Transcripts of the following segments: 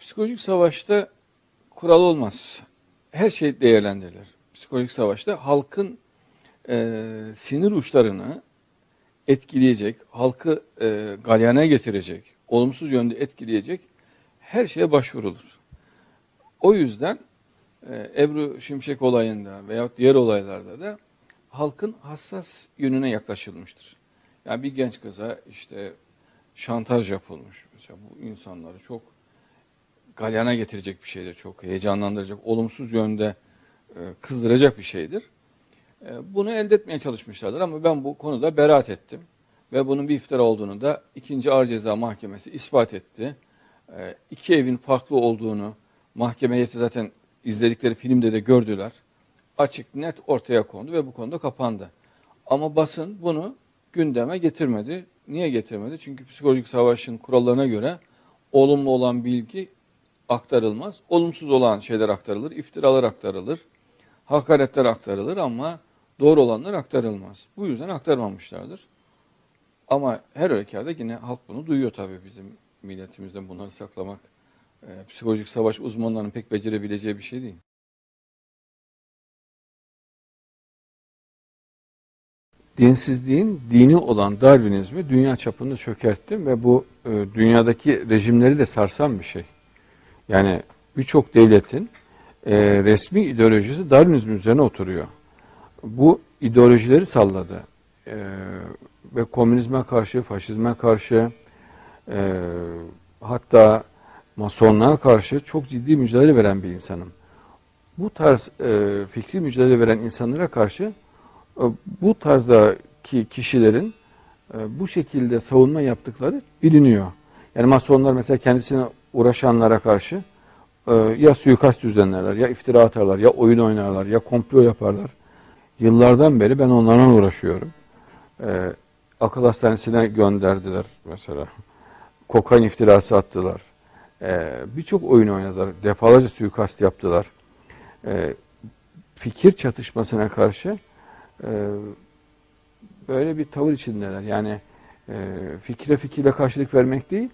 Psikolojik savaşta kural olmaz. Her şey değerlendirilir. Psikolojik savaşta halkın e, sinir uçlarını etkileyecek, halkı e, galyana getirecek, olumsuz yönde etkileyecek her şeye başvurulur. O yüzden e, Ebru Şimşek olayında veya diğer olaylarda da halkın hassas yönüne yaklaşılmıştır. Yani bir genç kıza işte şantaj yapılmış. Mesela bu insanları çok galyana getirecek bir şeydir. Çok heyecanlandıracak, olumsuz yönde e, kızdıracak bir şeydir. E, bunu elde etmeye çalışmışlardır ama ben bu konuda beraat ettim. Ve bunun bir iftira olduğunu da 2. Ağır Ceza Mahkemesi ispat etti. E, iki evin farklı olduğunu mahkeme heyeti zaten izledikleri filmde de gördüler. Açık net ortaya kondu ve bu konuda kapandı. Ama basın bunu gündeme getirmedi. Niye getirmedi? Çünkü psikolojik savaşın kurallarına göre olumlu olan bilgi aktarılmaz. Olumsuz olan şeyler aktarılır, iftiralar aktarılır, hakaretler aktarılır ama doğru olanlar aktarılmaz. Bu yüzden aktarmamışlardır. Ama her halükarda yine halk bunu duyuyor tabii bizim milletimizden bunları saklamak. E, psikolojik savaş uzmanlarının pek becerebileceği bir şey değil. Dinsizliğin dini olan Darwinizmi dünya çapında çökertti ve bu e, dünyadaki rejimleri de sarsan bir şey. Yani birçok devletin e, resmi ideolojisi Darwinizm üzerine oturuyor. Bu ideolojileri salladı. E, ve komünizme karşı, faşizme karşı, e, hatta masonluğa karşı çok ciddi mücadele veren bir insanım. Bu tarz e, fikri mücadele veren insanlara karşı e, bu tarzdaki kişilerin e, bu şekilde savunma yaptıkları biliniyor. Yani masonlar mesela kendisine uğraşanlara karşı e, ya suikast düzenlerler, ya iftira atarlar, ya oyun oynarlar, ya komplo yaparlar. Yıllardan beri ben onlarla uğraşıyorum. E, akıl hastanesine gönderdiler mesela. Kokain iftirası attılar. E, Birçok oyun oynadılar. Defalarca suikast yaptılar. E, fikir çatışmasına karşı böyle bir tavır içindeler. Yani fikre fikirle karşılık vermek değil,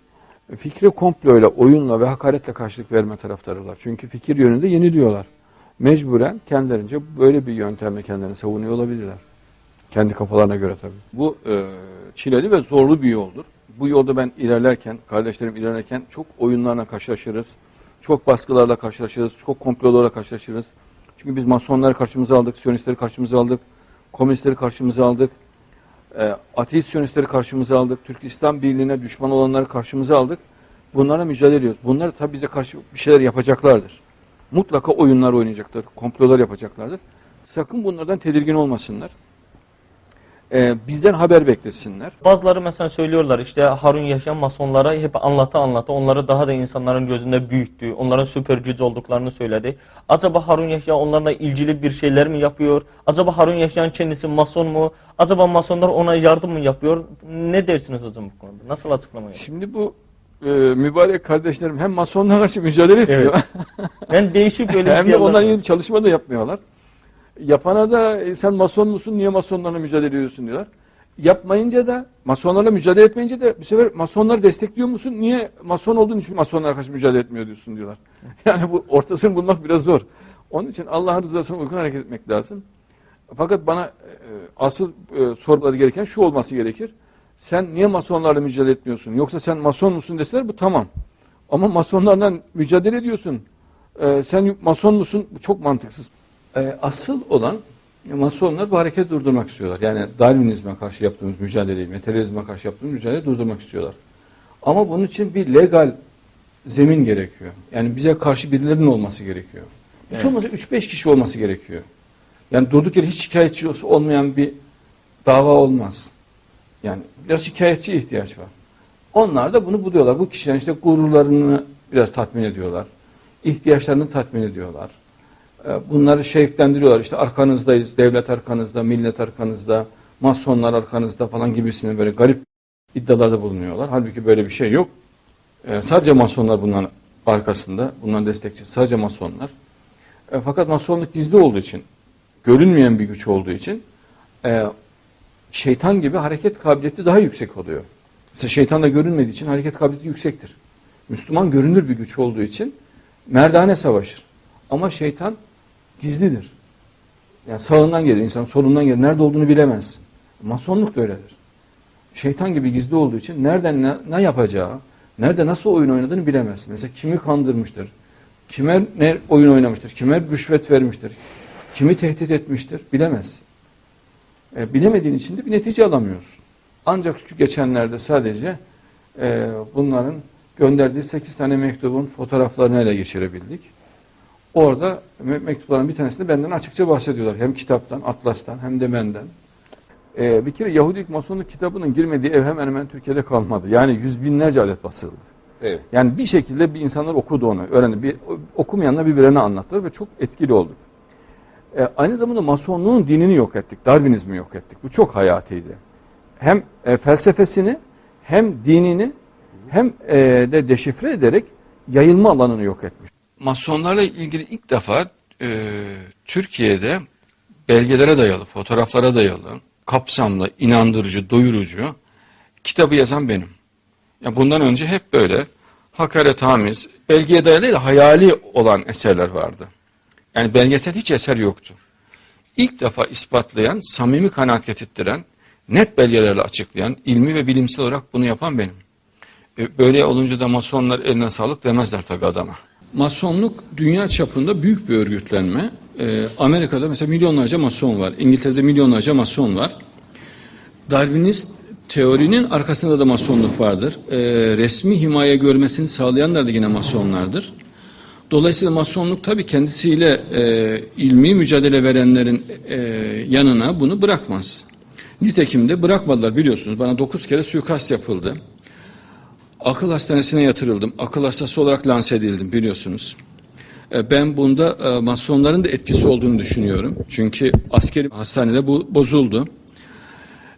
fikre komployla, oyunla ve hakaretle karşılık verme taraftarılar. Çünkü fikir yönünde yeniliyorlar. Mecburen kendilerince böyle bir yöntemle kendilerini savunuyor olabilirler. Kendi kafalarına göre tabii. Bu e, çileli ve zorlu bir yoldur. Bu yolda ben ilerlerken, kardeşlerim ilerlerken çok oyunlarla karşılaşırız. Çok baskılarla karşılaşırız. Çok komplolarla karşılaşırız. Çünkü biz masonları karşımıza aldık, siyonistleri karşımıza aldık, komünistleri karşımıza aldık, e, ateist siyonistleri karşımıza aldık, Türk İslam Birliği'ne düşman olanları karşımıza aldık. Bunlara mücadele ediyoruz. Bunlar tabii bize karşı bir şeyler yapacaklardır. Mutlaka oyunlar oynayacaklar, komplolar yapacaklardır. Sakın bunlardan tedirgin olmasınlar. E, bizden haber beklesinler. Bazıları mesela söylüyorlar işte Harun Yahya masonlara hep anlata anlata onları daha da insanların gözünde büyüttü. Onların süper güç olduklarını söyledi. Acaba Harun Yahya onlarla ilgili bir şeyler mi yapıyor? Acaba Harun Yahya'nın kendisi mason mu? Acaba masonlar ona yardım mı yapıyor? Ne dersiniz hocam bu konuda? Nasıl açıklama yapıyor? Şimdi bu e, mübarek kardeşlerim hem masonla karşı mücadele ediyor. Ben değişik böyle hem de bir çalışma da yapmıyorlar. Yapana da e, sen mason musun niye masonlarla mücadele ediyorsun diyorlar. Yapmayınca da masonlarla mücadele etmeyince de bir sefer masonları destekliyor musun? Niye mason olduğun için masonlara karşı mücadele etmiyor diyorsun diyorlar. Yani bu ortasını bulmak biraz zor. Onun için Allah'ın rızasına uygun hareket etmek lazım. Fakat bana e, asıl e, sormaları gereken şu olması gerekir. Sen niye masonlarla mücadele etmiyorsun? Yoksa sen mason musun deseler bu tamam. Ama masonlarla mücadele ediyorsun. E, sen mason musun? Bu çok mantıksız. E, asıl olan masonlar bu hareketi durdurmak istiyorlar. Yani Darwinizme karşı yaptığımız mücadeleyi, materyalizme karşı yaptığımız mücadeleyi durdurmak istiyorlar. Ama bunun için bir legal zemin gerekiyor. Yani bize karşı birilerinin olması gerekiyor. Hiç Evet. olmazsa 3-5 kişi olması gerekiyor. Yani durduk yere hiç şikayetçi olmayan bir dava olmaz. Yani biraz şikayetçiye ihtiyaç var. Onlar da bunu buluyorlar. Bu kişilerin işte gururlarını biraz tatmin ediyorlar. İhtiyaçlarını tatmin ediyorlar. Ee, Bunları şevklendiriyorlar. İşte arkanızdayız, devlet arkanızda, millet arkanızda, masonlar arkanızda falan gibisine böyle garip iddialarda bulunuyorlar. Halbuki böyle bir şey yok. Ee, sadece masonlar bunların arkasında, bunların destekçisi sadece masonlar. E, fakat masonluk gizli olduğu için, görünmeyen bir güç olduğu için e, şeytan gibi hareket kabiliyeti daha yüksek oluyor. Mesela şeytan da görünmediği için hareket kabiliyeti yüksektir. Müslüman görünür bir güç olduğu için merdane savaşır. Ama şeytan gizlidir. Yani sağından gelir, insan solundan gelir. Nerede olduğunu bilemezsin. Masonluk da öyledir. Şeytan gibi gizli olduğu için nereden ne, ne yapacağı, nerede nasıl oyun oynadığını bilemezsin. Mesela kimi kandırmıştır, kime ne oyun oynamıştır, kime rüşvet vermiştir, kimi tehdit etmiştir bilemezsin. E, bilemediğin için de bir netice alamıyorsun. Ancak geçenlerde sadece e, bunların gönderdiği 8 tane mektubun fotoğraflarını ele geçirebildik. Orada me- mektupların bir tanesinde benden açıkça bahsediyorlar. Hem kitaptan, atlastan hem de benden. Ee, bir kere Yahudilik Masonluk kitabının girmediği ev hemen hemen Türkiye'de kalmadı. Yani yüz binlerce adet basıldı. Evet. Yani bir şekilde bir insanlar okudu onu, öğrendi. Bir, okumayanlar birbirlerine anlattılar ve çok etkili olduk. Ee, aynı zamanda Masonluğun dinini yok ettik, Darwinizmi yok ettik. Bu çok hayatiydi. Hem e, felsefesini, hem dinini, hem e, de deşifre ederek yayılma alanını yok etmiş. Masonlarla ilgili ilk defa e, Türkiye'de belgelere dayalı, fotoğraflara dayalı, kapsamlı, inandırıcı, doyurucu kitabı yazan benim. Ya bundan önce hep böyle hakaret hamiz, belgeye dayalı değil, hayali olan eserler vardı. Yani belgesel hiç eser yoktu. İlk defa ispatlayan, samimi kanaat getirttiren, net belgelerle açıklayan, ilmi ve bilimsel olarak bunu yapan benim. E, Böyle olunca da masonlar eline sağlık demezler tabii adama. Masonluk dünya çapında büyük bir örgütlenme. E, Amerika'da mesela milyonlarca mason var. İngiltere'de milyonlarca mason var. Darwinist teorinin arkasında da masonluk vardır. E, resmi himaye görmesini sağlayanlar da yine masonlardır. Dolayısıyla masonluk tabii kendisiyle e, ilmi mücadele verenlerin e, yanına bunu bırakmaz. Nitekim de bırakmadılar biliyorsunuz. Bana dokuz kere suikast yapıldı. Akıl hastanesine yatırıldım. Akıl hastası olarak lanse edildim biliyorsunuz. E, Ben bunda e, masonların da etkisi olduğunu düşünüyorum. Çünkü askeri hastanede bu bozuldu.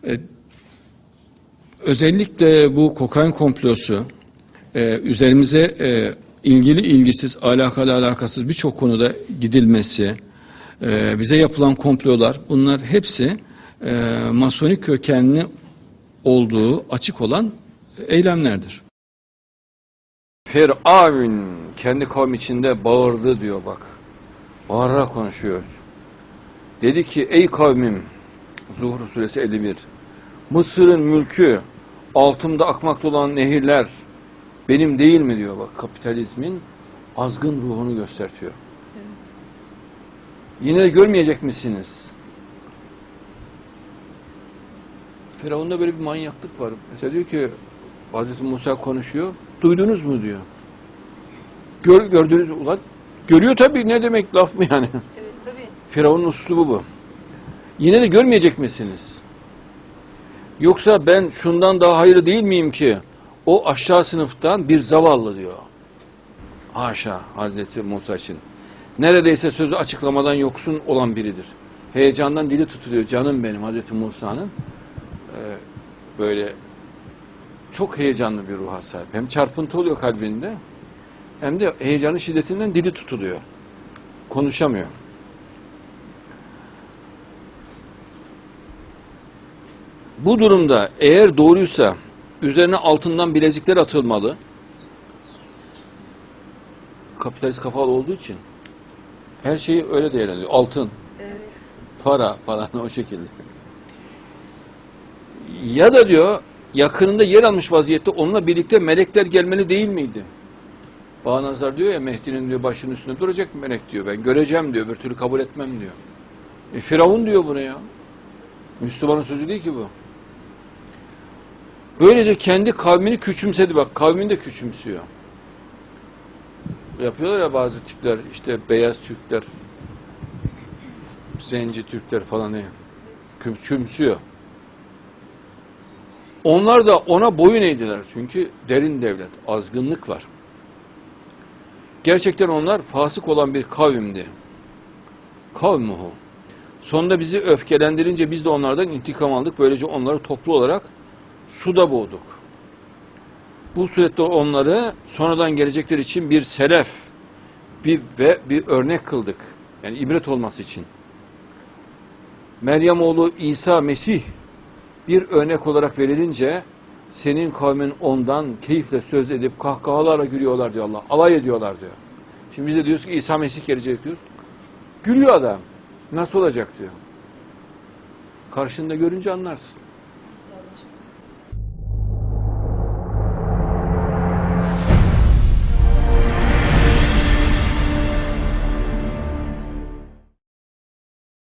E, Özellikle bu kokain komplosu üzerimize ilgili ilgisiz, alakalı alakasız birçok konuda gidilmesi, bize yapılan komplolar bunlar hepsi masonik kökenli olduğu açık olan eylemlerdir. Firavun kendi kavmi içinde bağırdı diyor bak. Bağırarak konuşuyor. Dedi ki ey kavmim Zuhru suresi 51 Mısır'ın mülkü altımda akmakta olan nehirler benim değil mi diyor bak kapitalizmin azgın ruhunu gösteriyor. Yine de görmeyecek misiniz? Firavun'da böyle bir manyaklık var. Mesela diyor ki Hazreti Musa konuşuyor. Duydunuz mu diyor. Gör, gördünüz? Ulan görüyor tabii ne demek laf mı yani? Evet tabii. Firavun'un uslubu bu. Yine de görmeyecek misiniz? Yoksa ben şundan daha hayırlı değil miyim ki o aşağı sınıftan bir zavallı diyor. Haşa Hazreti Musa için. Neredeyse sözü açıklamadan yoksun olan biridir. Heyecandan dili tutuluyor canım benim Hazreti Musa'nın. Ee, böyle çok heyecanlı bir ruha sahip. Hem çarpıntı oluyor kalbinde hem de heyecanın şiddetinden dili tutuluyor. Konuşamıyor. Bu durumda eğer doğruysa üzerine altından bilezikler atılmalı. Kapitalist kafalı olduğu için her şeyi öyle değerlendiriyor. Altın, Evet. para falan o şekilde. Ya da diyor yakınında yer almış vaziyette onunla birlikte melekler gelmeli değil miydi? Bağnazlar diyor ya Mehdi'nin diyor başının üstünde duracak melek diyor. Ben göreceğim diyor. Bir türlü kabul etmem diyor. E, Firavun diyor bunu ya. Müslümanın sözü değil ki bu. Böylece kendi kavmini küçümsedi. Bak kavmini de küçümsüyor. Yapıyorlar ya bazı tipler işte beyaz Türkler, zenci Türkler falan ne küçümsüyor. Onlar da ona boyun eğdiler. Çünkü derin devlet, azgınlık var. Gerçekten onlar fasık olan bir kavimdi. Kavmuhu. Sonunda bizi öfkelendirince biz de onlardan intikam aldık. Böylece onları toplu olarak suda boğduk. Bu surette onları sonradan gelecekler için bir selef bir ve bir örnek kıldık. Yani ibret olması için. Meryem oğlu İsa Mesih bir örnek olarak verilince senin kavmin ondan keyifle söz edip kahkahalarla gülüyorlar diyor Allah. Alay ediyorlar diyor. Şimdi biz de diyoruz ki İsa Mesih gelecek diyoruz. Gülüyor adam. Nasıl olacak diyor. Karşında görünce anlarsın.